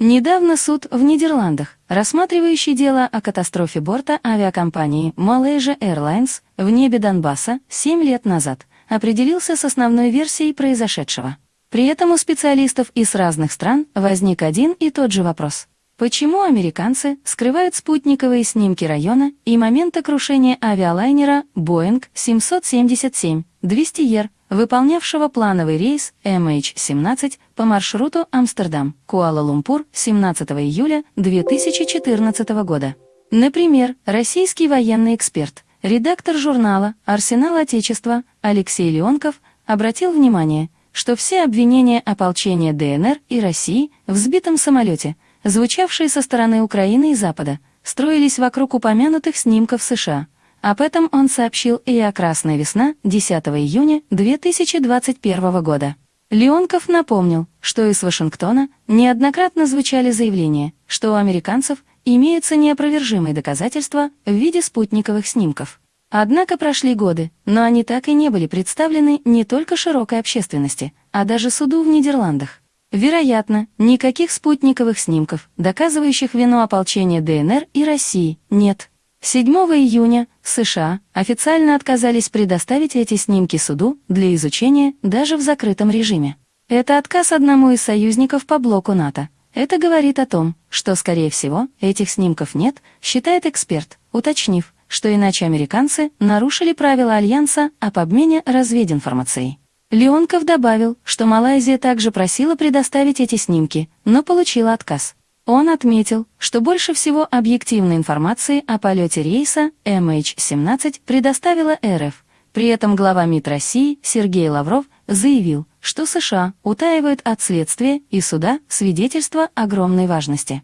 Недавно суд в Нидерландах, рассматривающий дело о катастрофе борта авиакомпании Malaysia Airlines в небе Донбасса 7 лет назад, определился с основной версией произошедшего. При этом у специалистов из разных стран возник один и тот же вопрос. Почему американцы скрывают спутниковые снимки района и момента крушения авиалайнера Boeing 777 200 выполнявшего плановый рейс MH17 по маршруту Амстердам, Куала-Лумпур 17 июля 2014 года? Например, российский военный эксперт, редактор журнала «Арсенал Отечества» Алексей Леонков обратил внимание, что все обвинения ополчения ДНР и России в сбитом самолете – звучавшие со стороны Украины и Запада, строились вокруг упомянутых снимков США. Об этом он сообщил и о «Красная весна» 10 июня 2021 года. Леонков напомнил, что из Вашингтона неоднократно звучали заявления, что у американцев имеются неопровержимые доказательства в виде спутниковых снимков. Однако прошли годы, но они так и не были представлены не только широкой общественности, а даже суду в Нидерландах. Вероятно, никаких спутниковых снимков, доказывающих вину ополчения ДНР и России, нет. 7 июня США официально отказались предоставить эти снимки суду для изучения даже в закрытом режиме. Это отказ одному из союзников по блоку НАТО. Это говорит о том, что, скорее всего, этих снимков нет, считает эксперт, уточнив, что иначе американцы нарушили правила Альянса об обмене развединформацией. Леонков добавил, что Малайзия также просила предоставить эти снимки, но получила отказ. Он отметил, что больше всего объективной информации о полете рейса MH17 предоставила РФ. При этом глава МИД России Сергей Лавров заявил, что США утаивают от следствия и суда свидетельства огромной важности.